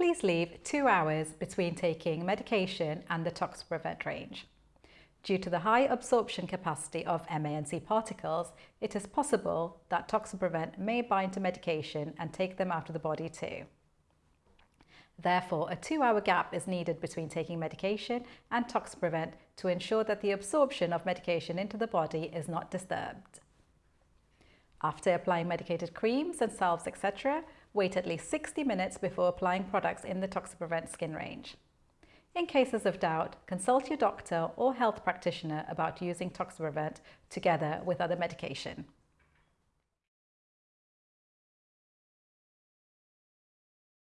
please leave two hours between taking medication and the Toxiprevent range. Due to the high absorption capacity of MANC particles, it is possible that Toxiprevent may bind to medication and take them out of the body too. Therefore, a two-hour gap is needed between taking medication and Toxiprevent to ensure that the absorption of medication into the body is not disturbed. After applying medicated creams and salves, etc., wait at least 60 minutes before applying products in the Toxiprevent skin range. In cases of doubt, consult your doctor or health practitioner about using Toxiprevent together with other medication.